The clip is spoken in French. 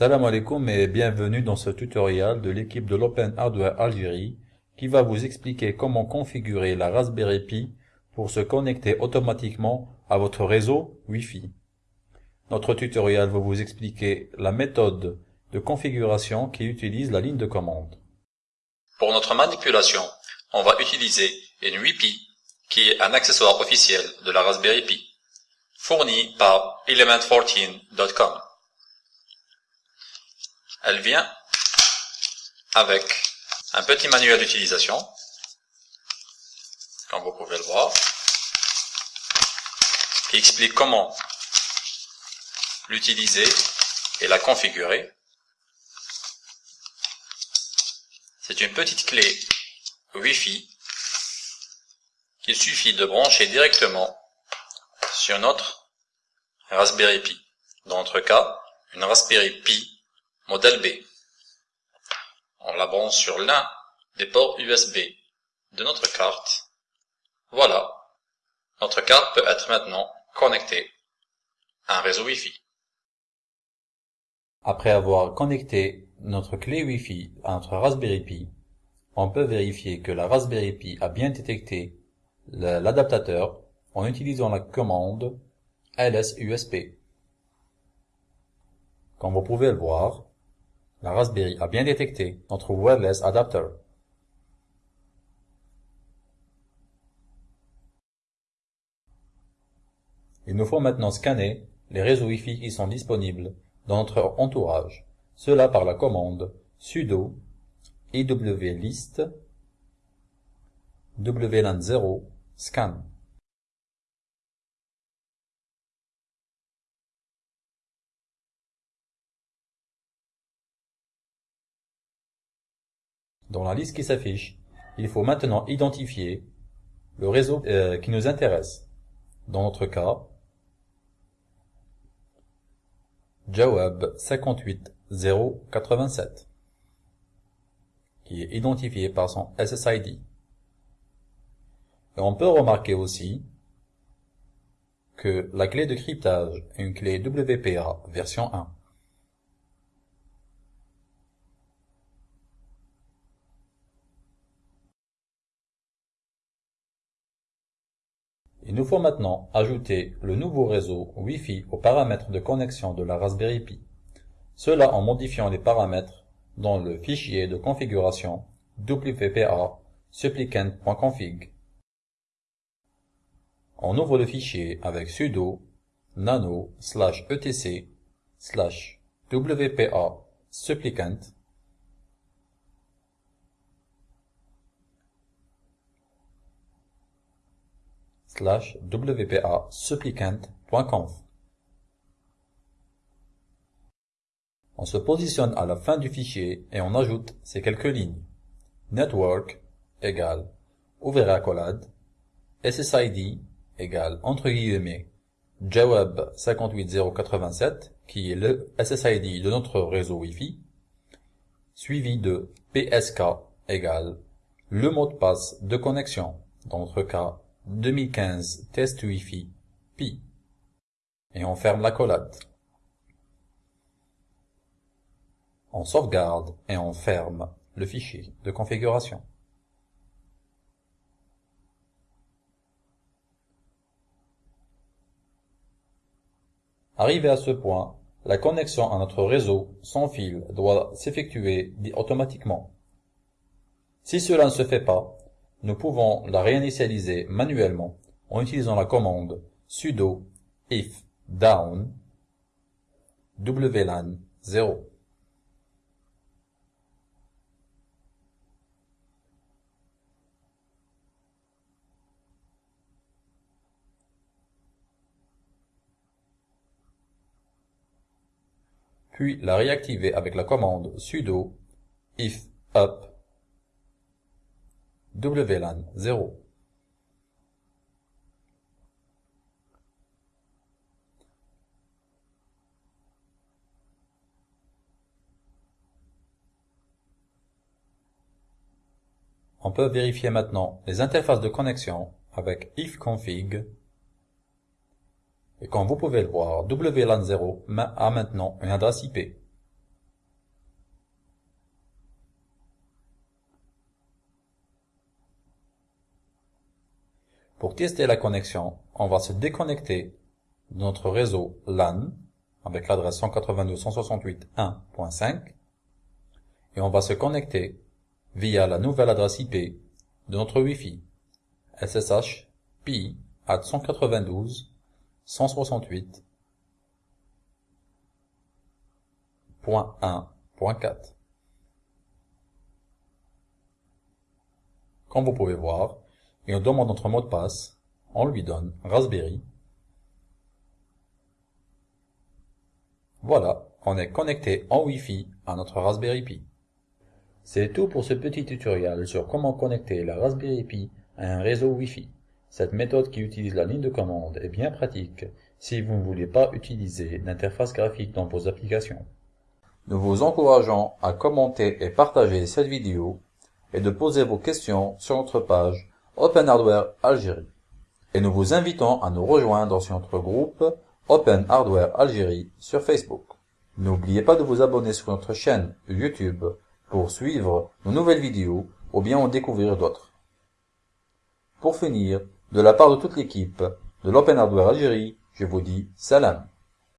Salam alaikum et bienvenue dans ce tutoriel de l'équipe de l'Open Hardware Algérie qui va vous expliquer comment configurer la Raspberry Pi pour se connecter automatiquement à votre réseau Wi-Fi. Notre tutoriel va vous expliquer la méthode de configuration qui utilise la ligne de commande. Pour notre manipulation, on va utiliser une WiPi qui est un accessoire officiel de la Raspberry Pi, fourni par element14.com. Elle vient avec un petit manuel d'utilisation, comme vous pouvez le voir, qui explique comment l'utiliser et la configurer. C'est une petite clé Wi-Fi qu'il suffit de brancher directement sur notre Raspberry Pi. Dans notre cas, une Raspberry Pi Modèle B. On la sur l'un des ports USB de notre carte. Voilà. Notre carte peut être maintenant connectée à un réseau Wi-Fi. Après avoir connecté notre clé Wi-Fi à notre Raspberry Pi, on peut vérifier que la Raspberry Pi a bien détecté l'adaptateur en utilisant la commande ls-usb. Comme vous pouvez le voir, la Raspberry a bien détecté notre wireless adapter. Il nous faut maintenant scanner les réseaux Wi-Fi qui sont disponibles dans notre entourage. Cela par la commande sudo iwlist wlan 0 scan. Dans la liste qui s'affiche, il faut maintenant identifier le réseau euh, qui nous intéresse. Dans notre cas, Jawab 58087 qui est identifié par son SSID. Et on peut remarquer aussi que la clé de cryptage est une clé WPA version 1. Il nous faut maintenant ajouter le nouveau réseau Wi-Fi aux paramètres de connexion de la Raspberry Pi. Cela en modifiant les paramètres dans le fichier de configuration wpa supplicant.config. On ouvre le fichier avec sudo nano slash etc slash wpa supplicant On se positionne à la fin du fichier et on ajoute ces quelques lignes. Network égale ouvert accolade, SSID égale entre guillemets Jawab 58087 qui est le SSID de notre réseau Wi-Fi, suivi de PSK égale le mot de passe de connexion, dans notre cas 2015 test Wi-Fi Pi et on ferme l'accolade. On sauvegarde et on ferme le fichier de configuration. Arrivé à ce point, la connexion à notre réseau sans fil doit s'effectuer automatiquement. Si cela ne se fait pas, nous pouvons la réinitialiser manuellement en utilisant la commande sudo if down wlan 0. Puis la réactiver avec la commande sudo if up WLAN 0. On peut vérifier maintenant les interfaces de connexion avec ifconfig et comme vous pouvez le voir, WLAN 0 a maintenant une adresse IP. Pour tester la connexion, on va se déconnecter de notre réseau LAN avec l'adresse 192.168.1.5 et on va se connecter via la nouvelle adresse IP de notre Wi-Fi SSH PI at 192.168.1.4. Comme vous pouvez voir, il nous demande notre mot de passe, on lui donne Raspberry. Voilà, on est connecté en Wi-Fi à notre Raspberry Pi. C'est tout pour ce petit tutoriel sur comment connecter la Raspberry Pi à un réseau Wi-Fi. Cette méthode qui utilise la ligne de commande est bien pratique si vous ne voulez pas utiliser d'interface graphique dans vos applications. Nous vous encourageons à commenter et partager cette vidéo et de poser vos questions sur notre page Open Hardware Algérie. Et nous vous invitons à nous rejoindre sur notre groupe Open Hardware Algérie sur Facebook. N'oubliez pas de vous abonner sur notre chaîne YouTube pour suivre nos nouvelles vidéos ou bien en découvrir d'autres. Pour finir, de la part de toute l'équipe de l'Open Hardware Algérie, je vous dis salam.